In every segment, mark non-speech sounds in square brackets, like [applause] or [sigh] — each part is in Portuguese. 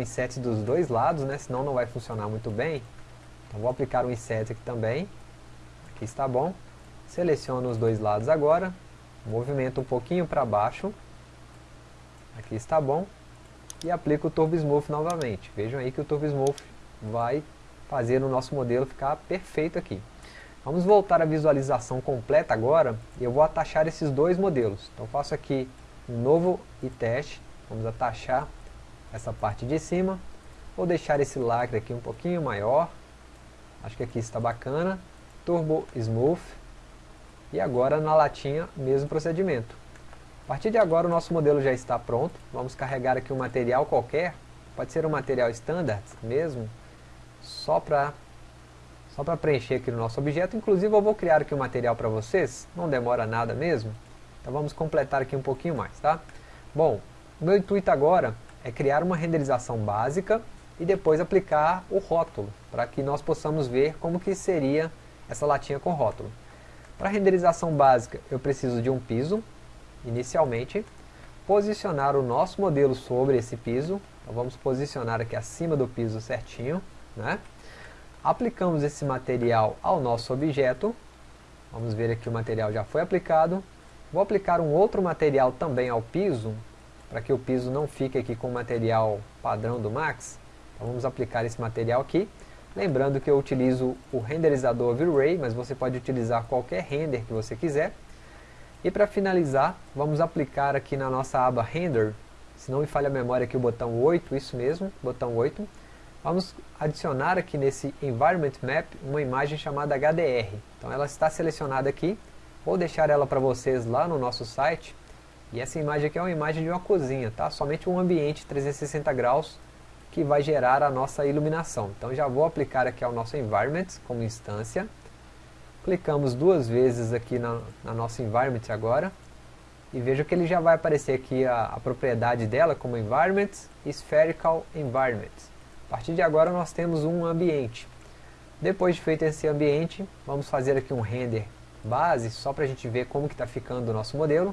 inset dos dois lados, né? senão não vai funcionar muito bem. Então vou aplicar um inset aqui também. Aqui está bom. Seleciono os dois lados agora. Movimento um pouquinho para baixo. Aqui está bom. E aplico o Turbo Smooth novamente. Vejam aí que o Turbo Smooth vai fazer o nosso modelo ficar perfeito aqui. Vamos voltar à visualização completa agora. E eu vou atachar esses dois modelos. Então faço aqui um novo e teste. Vamos atachar essa parte de cima. Vou deixar esse lacre aqui um pouquinho maior. Acho que aqui está bacana. Turbo Smooth. E agora na latinha, mesmo procedimento. A partir de agora o nosso modelo já está pronto. Vamos carregar aqui um material qualquer. Pode ser um material standard mesmo. Só para só para preencher aqui no nosso objeto. Inclusive eu vou criar aqui um material para vocês. Não demora nada mesmo. Então vamos completar aqui um pouquinho mais, tá? Bom, meu intuito agora é criar uma renderização básica e depois aplicar o rótulo, para que nós possamos ver como que seria essa latinha com rótulo. Para renderização básica, eu preciso de um piso, inicialmente, posicionar o nosso modelo sobre esse piso, então vamos posicionar aqui acima do piso certinho, né? aplicamos esse material ao nosso objeto, vamos ver aqui o material já foi aplicado, vou aplicar um outro material também ao piso, para que o piso não fique aqui com o material padrão do Max, então vamos aplicar esse material aqui, lembrando que eu utilizo o renderizador V-Ray, mas você pode utilizar qualquer render que você quiser, e para finalizar, vamos aplicar aqui na nossa aba Render, se não me falha a memória aqui o botão 8, isso mesmo, botão 8, vamos adicionar aqui nesse Environment Map uma imagem chamada HDR. Então ela está selecionada aqui, vou deixar ela para vocês lá no nosso site, e essa imagem aqui é uma imagem de uma cozinha, tá? Somente um ambiente 360 graus que vai gerar a nossa iluminação. Então já vou aplicar aqui ao nosso Environment como instância. Clicamos duas vezes aqui na, na nossa Environment agora. E veja que ele já vai aparecer aqui a, a propriedade dela como Environment Spherical Environment. A partir de agora nós temos um ambiente. Depois de feito esse ambiente, vamos fazer aqui um render base, só para a gente ver como que está ficando o nosso modelo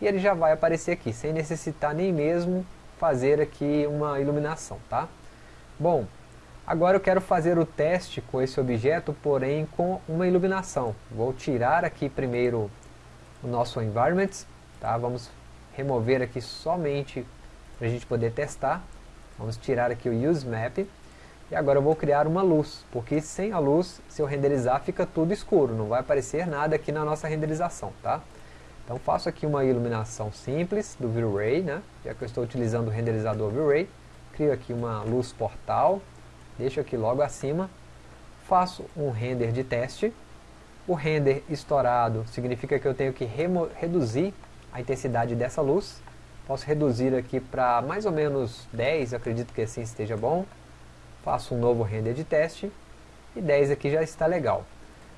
e ele já vai aparecer aqui, sem necessitar nem mesmo fazer aqui uma iluminação, tá? Bom, agora eu quero fazer o teste com esse objeto, porém com uma iluminação. Vou tirar aqui primeiro o nosso environment, tá? Vamos remover aqui somente para a gente poder testar. Vamos tirar aqui o use map. E agora eu vou criar uma luz, porque sem a luz, se eu renderizar, fica tudo escuro, não vai aparecer nada aqui na nossa renderização, tá? Então faço aqui uma iluminação simples do V-Ray, né? já que eu estou utilizando o renderizador V-Ray. Crio aqui uma luz portal, deixo aqui logo acima. Faço um render de teste. O render estourado significa que eu tenho que reduzir a intensidade dessa luz. Posso reduzir aqui para mais ou menos 10, acredito que assim esteja bom. Faço um novo render de teste. E 10 aqui já está legal.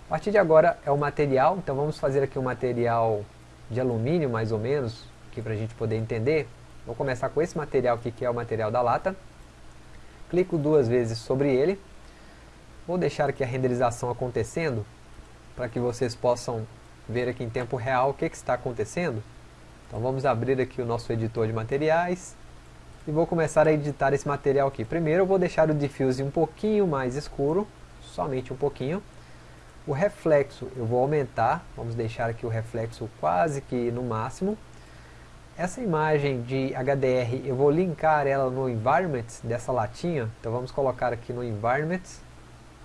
A partir de agora é o material, então vamos fazer aqui um material de alumínio mais ou menos, aqui para a gente poder entender. Vou começar com esse material aqui que é o material da lata. Clico duas vezes sobre ele. Vou deixar aqui a renderização acontecendo, para que vocês possam ver aqui em tempo real o que, que está acontecendo. Então vamos abrir aqui o nosso editor de materiais e vou começar a editar esse material aqui. Primeiro eu vou deixar o diffuse um pouquinho mais escuro, somente um pouquinho. O reflexo eu vou aumentar, vamos deixar aqui o reflexo quase que no máximo. Essa imagem de HDR eu vou linkar ela no environment dessa latinha, então vamos colocar aqui no environment,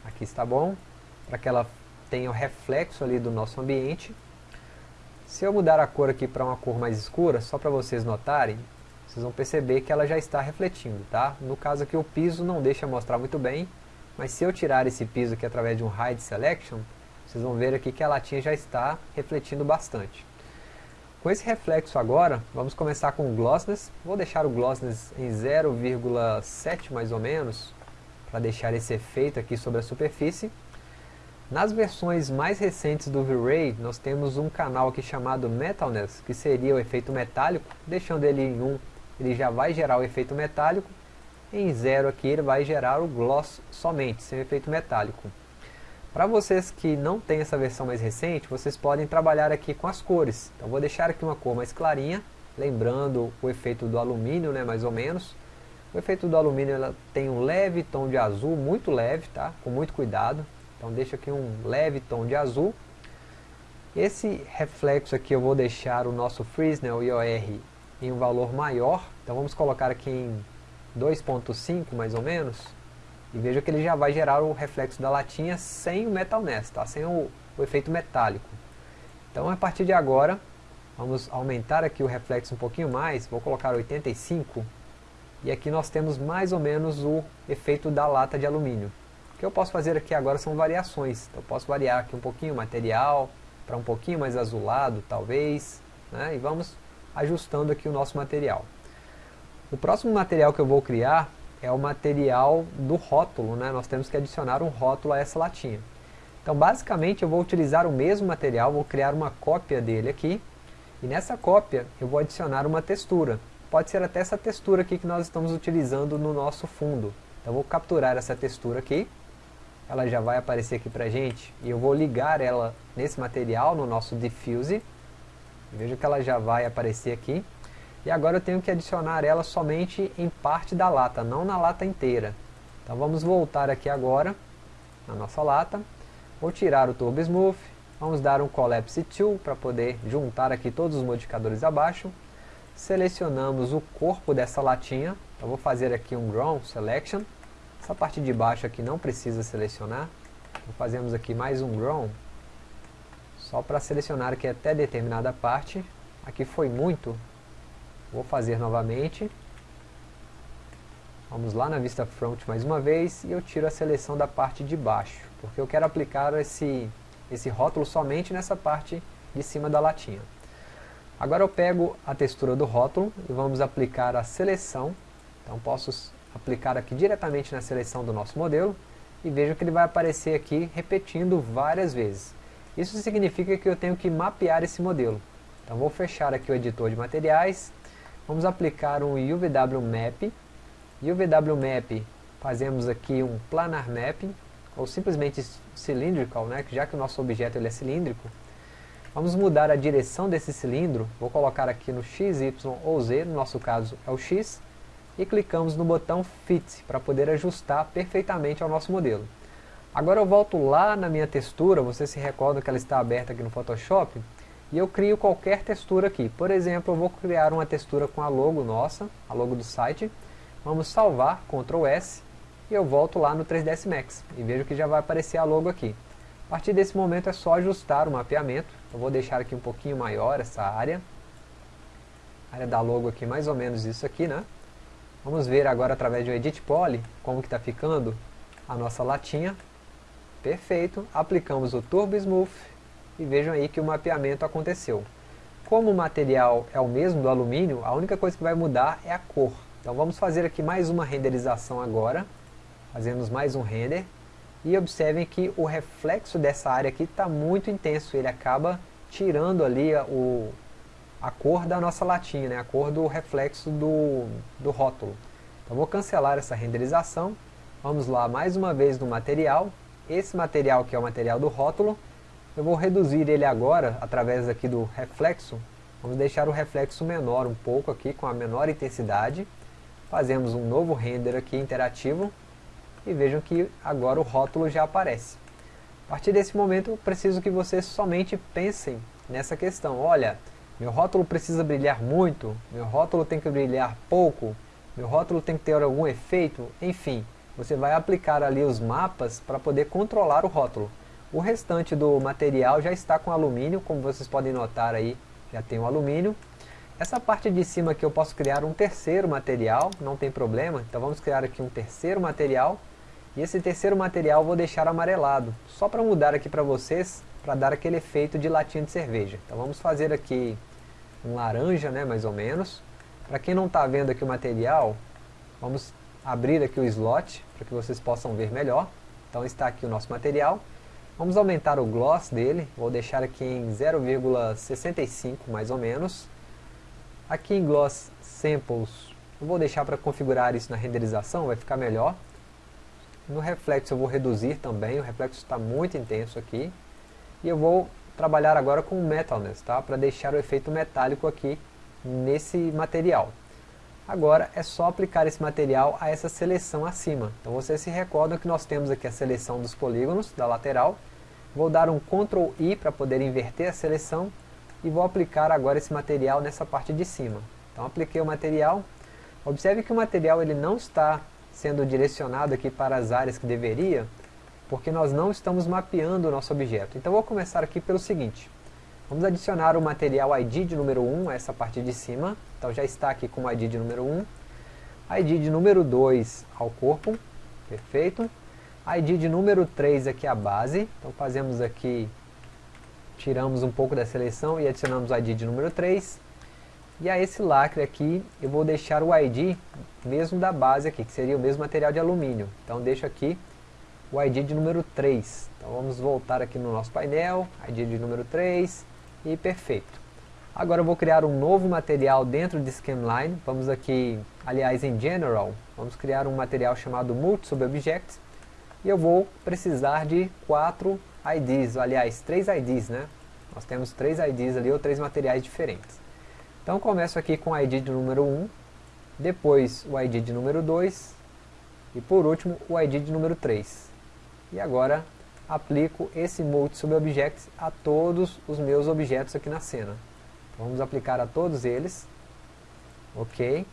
aqui está bom, para que ela tenha o reflexo ali do nosso ambiente. Se eu mudar a cor aqui para uma cor mais escura, só para vocês notarem, vocês vão perceber que ela já está refletindo, tá? No caso aqui o piso não deixa mostrar muito bem, mas se eu tirar esse piso aqui através de um Hide Selection, vocês vão ver aqui que a latinha já está refletindo bastante. Com esse reflexo agora, vamos começar com o Glossness. Vou deixar o Glossness em 0,7 mais ou menos, para deixar esse efeito aqui sobre a superfície. Nas versões mais recentes do V-Ray, nós temos um canal aqui chamado Metalness, que seria o efeito metálico. Deixando ele em 1, ele já vai gerar o efeito metálico. Em 0 aqui ele vai gerar o gloss somente, sem efeito metálico. Para vocês que não têm essa versão mais recente, vocês podem trabalhar aqui com as cores. Então vou deixar aqui uma cor mais clarinha, lembrando o efeito do alumínio, né, mais ou menos. O efeito do alumínio ela tem um leve tom de azul, muito leve, tá? Com muito cuidado. Então deixa aqui um leve tom de azul. Esse reflexo aqui eu vou deixar o nosso Fresnel IOR em um valor maior. Então vamos colocar aqui em 2.5 mais ou menos. E veja que ele já vai gerar o reflexo da latinha sem o Metal Nest, tá? sem o, o efeito metálico. Então a partir de agora, vamos aumentar aqui o reflexo um pouquinho mais, vou colocar 85. E aqui nós temos mais ou menos o efeito da lata de alumínio. O que eu posso fazer aqui agora são variações. Então eu posso variar aqui um pouquinho o material, para um pouquinho mais azulado, talvez. Né? E vamos ajustando aqui o nosso material. O próximo material que eu vou criar é o material do rótulo, né? nós temos que adicionar um rótulo a essa latinha. Então basicamente eu vou utilizar o mesmo material, vou criar uma cópia dele aqui, e nessa cópia eu vou adicionar uma textura. Pode ser até essa textura aqui que nós estamos utilizando no nosso fundo. Então eu vou capturar essa textura aqui, ela já vai aparecer aqui pra gente, e eu vou ligar ela nesse material, no nosso diffuse, veja que ela já vai aparecer aqui, e agora eu tenho que adicionar ela somente em parte da lata, não na lata inteira. Então vamos voltar aqui agora, na nossa lata. Vou tirar o Turbo Smooth, vamos dar um Collapse Tool para poder juntar aqui todos os modificadores abaixo. Selecionamos o corpo dessa latinha, eu vou fazer aqui um Ground Selection. Essa parte de baixo aqui não precisa selecionar. Então, fazemos aqui mais um Ground, só para selecionar aqui até determinada parte. Aqui foi muito, Vou fazer novamente. Vamos lá na vista front mais uma vez e eu tiro a seleção da parte de baixo, porque eu quero aplicar esse, esse rótulo somente nessa parte de cima da latinha. Agora eu pego a textura do rótulo e vamos aplicar a seleção. Então posso aplicar aqui diretamente na seleção do nosso modelo e vejo que ele vai aparecer aqui repetindo várias vezes. Isso significa que eu tenho que mapear esse modelo. Então vou fechar aqui o editor de materiais Vamos aplicar um UVW Map. UVW Map, fazemos aqui um Planar Mapping, ou simplesmente Cylindrical, né, já que o nosso objeto ele é cilíndrico. Vamos mudar a direção desse cilindro, vou colocar aqui no X, Y ou Z, no nosso caso é o X, e clicamos no botão Fit, para poder ajustar perfeitamente ao nosso modelo. Agora eu volto lá na minha textura, você se recorda que ela está aberta aqui no Photoshop, e eu crio qualquer textura aqui. Por exemplo, eu vou criar uma textura com a logo nossa, a logo do site. Vamos salvar, Ctrl S, e eu volto lá no 3ds Max. E vejo que já vai aparecer a logo aqui. A partir desse momento é só ajustar o mapeamento. Eu vou deixar aqui um pouquinho maior essa área. A área da logo aqui, mais ou menos isso aqui, né? Vamos ver agora através do Edit Poly como que está ficando a nossa latinha. Perfeito. Aplicamos o Turbo Smooth e vejam aí que o mapeamento aconteceu. Como o material é o mesmo do alumínio, a única coisa que vai mudar é a cor. Então vamos fazer aqui mais uma renderização agora. Fazemos mais um render. E observem que o reflexo dessa área aqui está muito intenso. Ele acaba tirando ali a, o, a cor da nossa latinha, né? a cor do reflexo do, do rótulo. Então vou cancelar essa renderização. Vamos lá mais uma vez no material. Esse material que é o material do rótulo eu vou reduzir ele agora, através aqui do reflexo, vamos deixar o reflexo menor um pouco aqui, com a menor intensidade. Fazemos um novo render aqui interativo, e vejam que agora o rótulo já aparece. A partir desse momento, preciso que vocês somente pensem nessa questão. Olha, meu rótulo precisa brilhar muito, meu rótulo tem que brilhar pouco, meu rótulo tem que ter algum efeito, enfim. Você vai aplicar ali os mapas para poder controlar o rótulo. O restante do material já está com alumínio, como vocês podem notar aí, já tem o alumínio. Essa parte de cima aqui eu posso criar um terceiro material, não tem problema. Então vamos criar aqui um terceiro material. E esse terceiro material eu vou deixar amarelado, só para mudar aqui para vocês, para dar aquele efeito de latinha de cerveja. Então vamos fazer aqui um laranja, né, mais ou menos. Para quem não está vendo aqui o material, vamos abrir aqui o slot, para que vocês possam ver melhor. Então está aqui o nosso material. Vamos aumentar o gloss dele, vou deixar aqui em 0,65 mais ou menos. Aqui em Gloss Samples, eu vou deixar para configurar isso na renderização, vai ficar melhor. No reflexo eu vou reduzir também, o reflexo está muito intenso aqui. E eu vou trabalhar agora com Metalness, tá? para deixar o efeito metálico aqui nesse material. Agora é só aplicar esse material a essa seleção acima. Então vocês se recordam que nós temos aqui a seleção dos polígonos da lateral. Vou dar um Ctrl I para poder inverter a seleção e vou aplicar agora esse material nessa parte de cima. Então apliquei o material. Observe que o material ele não está sendo direcionado aqui para as áreas que deveria, porque nós não estamos mapeando o nosso objeto. Então vou começar aqui pelo seguinte. Vamos adicionar o material ID de número 1 a essa parte de cima. Então já está aqui com o ID de número 1. ID de número 2 ao corpo. Perfeito. ID de número 3 aqui a base. Então fazemos aqui, tiramos um pouco da seleção e adicionamos o ID de número 3. E a esse lacre aqui eu vou deixar o ID mesmo da base aqui, que seria o mesmo material de alumínio. Então deixo aqui o ID de número 3. Então vamos voltar aqui no nosso painel, ID de número 3 e perfeito. Agora eu vou criar um novo material dentro de Schemline. Vamos aqui, aliás, em General, vamos criar um material chamado Multi Subobjects. E eu vou precisar de quatro IDs, aliás, três IDs, né? Nós temos três IDs ali, ou três materiais diferentes. Então começo aqui com o ID de número 1, depois o ID de número 2, e por último o ID de número 3. E agora aplico esse Multi Subobjects a todos os meus objetos aqui na cena. Vamos aplicar a todos eles. Ok.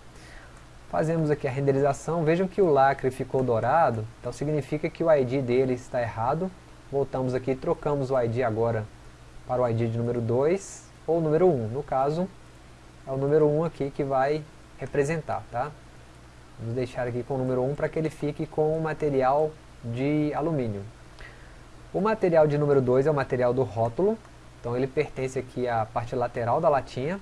Fazemos aqui a renderização. Vejam que o lacre ficou dourado. Então significa que o ID dele está errado. Voltamos aqui e trocamos o ID agora para o ID de número 2 ou número 1. No caso, é o número 1 aqui que vai representar. Tá? Vamos deixar aqui com o número 1 para que ele fique com o material de alumínio. O material de número 2 é o material do rótulo, então ele pertence aqui à parte lateral da latinha.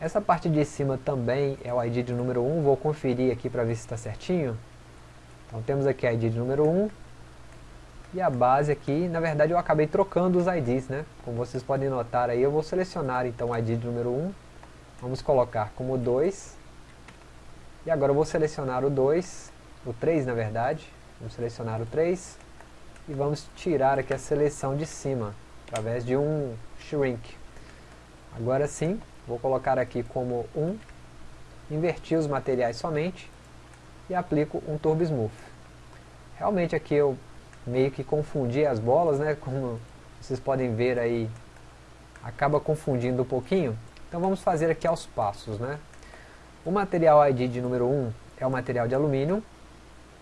Essa parte de cima também é o ID de número 1, vou conferir aqui para ver se está certinho. Então temos aqui a ID de número 1, e a base aqui, na verdade eu acabei trocando os IDs, né? Como vocês podem notar aí, eu vou selecionar então o ID de número 1, vamos colocar como 2, e agora eu vou selecionar o 2, o 3 na verdade, vamos selecionar o 3, e vamos tirar aqui a seleção de cima, através de um shrink. Agora sim, vou colocar aqui como 1, invertir os materiais somente, e aplico um Turbo Smooth. Realmente aqui eu meio que confundi as bolas, né, como vocês podem ver aí, acaba confundindo um pouquinho. Então vamos fazer aqui aos passos, né. O material ID de número 1 é o material de alumínio,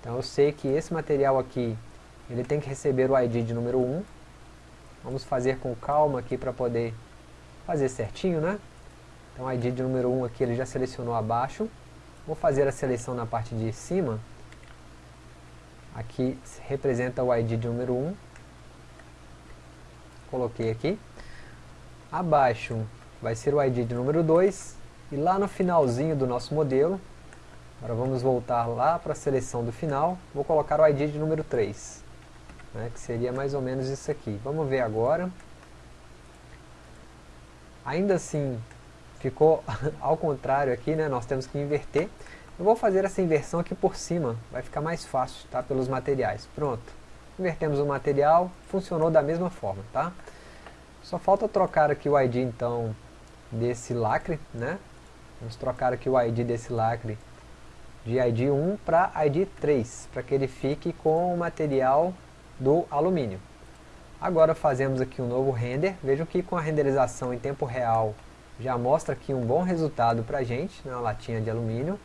então eu sei que esse material aqui ele tem que receber o ID de número 1. Vamos fazer com calma aqui para poder fazer certinho, né? Então o ID de número 1 aqui ele já selecionou abaixo. Vou fazer a seleção na parte de cima. Aqui representa o ID de número 1. Coloquei aqui. Abaixo vai ser o ID de número 2. E lá no finalzinho do nosso modelo, agora vamos voltar lá para a seleção do final, vou colocar o ID de número 3 né, que seria mais ou menos isso aqui. Vamos ver agora. Ainda assim, ficou [laughs] ao contrário aqui, né, nós temos que inverter. Eu vou fazer essa inversão aqui por cima, vai ficar mais fácil, tá, pelos materiais. Pronto, invertemos o material, funcionou da mesma forma, tá? Só falta trocar aqui o ID, então, desse lacre, né? Vamos trocar aqui o ID desse lacre de ID 1 para ID 3, para que ele fique com o material do alumínio. Agora fazemos aqui um novo render, vejam que com a renderização em tempo real já mostra aqui um bom resultado para a gente na latinha de alumínio.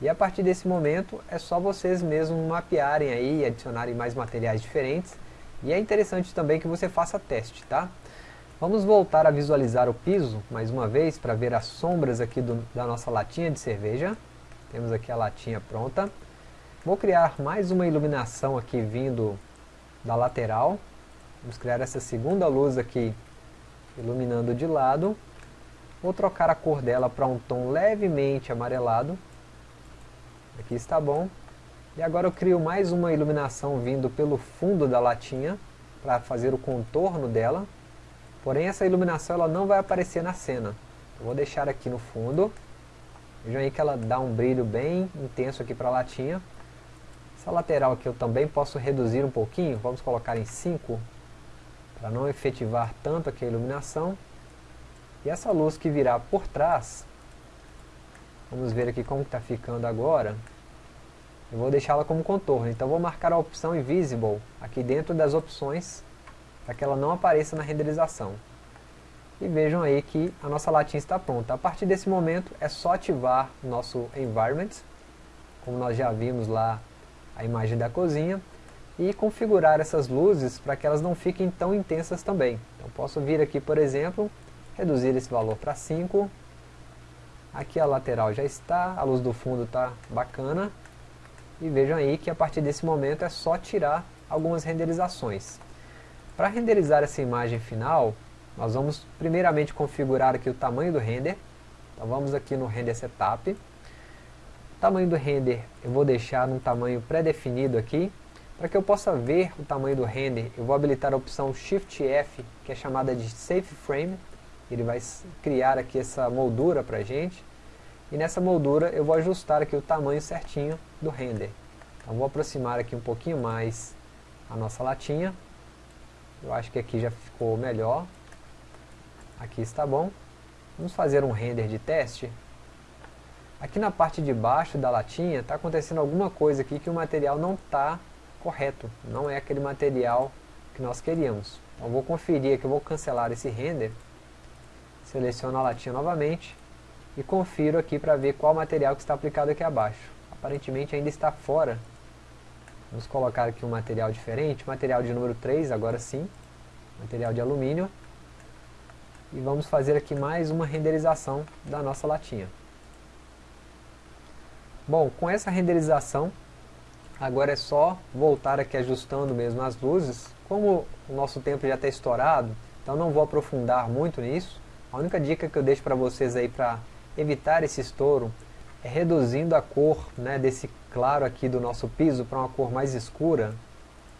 E a partir desse momento é só vocês mesmos mapearem aí, adicionarem mais materiais diferentes. E é interessante também que você faça teste, tá? Vamos voltar a visualizar o piso mais uma vez para ver as sombras aqui do, da nossa latinha de cerveja. Temos aqui a latinha pronta. Vou criar mais uma iluminação aqui vindo da lateral. Vamos criar essa segunda luz aqui, iluminando de lado. Vou trocar a cor dela para um tom levemente amarelado. Aqui está bom. E agora eu crio mais uma iluminação vindo pelo fundo da latinha, para fazer o contorno dela. Porém essa iluminação ela não vai aparecer na cena. Eu vou deixar aqui no fundo. Vejam aí que ela dá um brilho bem intenso aqui para a latinha. Essa lateral aqui eu também posso reduzir um pouquinho, vamos colocar em 5, para não efetivar tanto aqui a iluminação. E essa luz que virá por trás, Vamos ver aqui como está ficando agora. Eu vou deixá-la como contorno, então vou marcar a opção Invisible aqui dentro das opções para que ela não apareça na renderização. E vejam aí que a nossa latinha está pronta. A partir desse momento é só ativar o nosso Environment, como nós já vimos lá a imagem da cozinha, e configurar essas luzes para que elas não fiquem tão intensas também. Então posso vir aqui, por exemplo, reduzir esse valor para 5, aqui a lateral já está, a luz do fundo está bacana, e vejam aí que a partir desse momento é só tirar algumas renderizações. Para renderizar essa imagem final, nós vamos primeiramente configurar aqui o tamanho do render. Então vamos aqui no Render Setup. Tamanho do render eu vou deixar num tamanho pré-definido aqui. Para que eu possa ver o tamanho do render, eu vou habilitar a opção Shift F, que é chamada de Safe Frame. Ele vai criar aqui essa moldura para gente. E nessa moldura eu vou ajustar aqui o tamanho certinho do render. Então vou aproximar aqui um pouquinho mais a nossa latinha. Eu acho que aqui já ficou melhor. Aqui está bom. Vamos fazer um render de teste. Aqui na parte de baixo da latinha está acontecendo alguma coisa aqui que o material não está correto. Não é aquele material que nós queríamos. Então vou conferir aqui, eu vou cancelar esse render. Seleciono a latinha novamente e confiro aqui para ver qual material que está aplicado aqui abaixo. Aparentemente ainda está fora. Vamos colocar aqui um material diferente, material de número 3, agora sim. Material de alumínio e vamos fazer aqui mais uma renderização da nossa latinha. Bom, com essa renderização, agora é só voltar aqui ajustando mesmo as luzes. Como o nosso tempo já está estourado, então não vou aprofundar muito nisso. A única dica que eu deixo para vocês aí para evitar esse estouro é reduzindo a cor né, desse claro aqui do nosso piso para uma cor mais escura.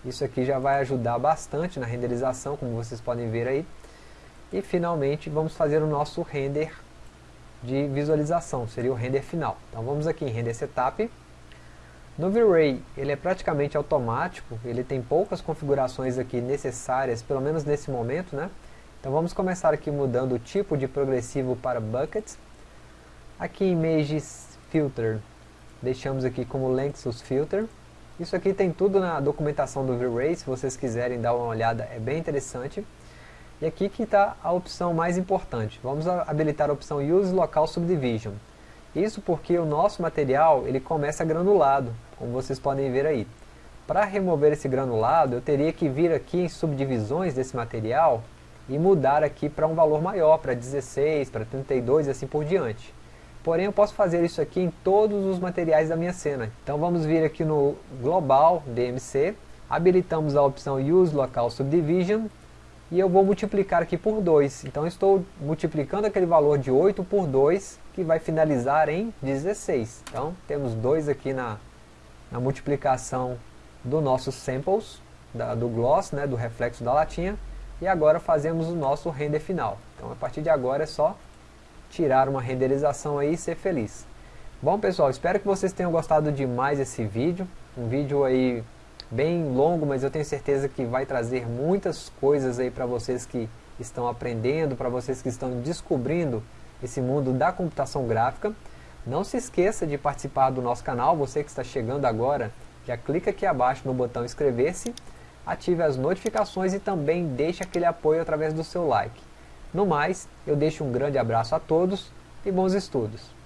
Isso aqui já vai ajudar bastante na renderização, como vocês podem ver aí. E finalmente vamos fazer o nosso render de visualização, seria o render final. Então vamos aqui em Render Setup. No V-Ray ele é praticamente automático, ele tem poucas configurações aqui necessárias, pelo menos nesse momento, né? Então vamos começar aqui mudando o tipo de progressivo para Bucket. Aqui em Images Filter, deixamos aqui como Lengths Filter. Isso aqui tem tudo na documentação do V-Ray, se vocês quiserem dar uma olhada, é bem interessante. E aqui que está a opção mais importante. Vamos habilitar a opção Use Local Subdivision. Isso porque o nosso material ele começa granulado, como vocês podem ver aí. Para remover esse granulado, eu teria que vir aqui em subdivisões desse material e mudar aqui para um valor maior, para 16, para 32 e assim por diante. Porém, eu posso fazer isso aqui em todos os materiais da minha cena. Então vamos vir aqui no Global DMC, habilitamos a opção Use Local Subdivision e eu vou multiplicar aqui por 2. Então estou multiplicando aquele valor de 8 por 2, que vai finalizar em 16. Então temos 2 aqui na, na multiplicação do nosso samples, da, do gloss, né, do reflexo da latinha, e agora fazemos o nosso render final. Então a partir de agora é só tirar uma renderização aí e ser feliz. Bom pessoal, espero que vocês tenham gostado demais desse vídeo, um vídeo aí bem longo, mas eu tenho certeza que vai trazer muitas coisas aí para vocês que estão aprendendo, para vocês que estão descobrindo esse mundo da computação gráfica. Não se esqueça de participar do nosso canal, você que está chegando agora, já clica aqui abaixo no botão inscrever-se, ative as notificações e também deixe aquele apoio através do seu like. No mais, eu deixo um grande abraço a todos e bons estudos.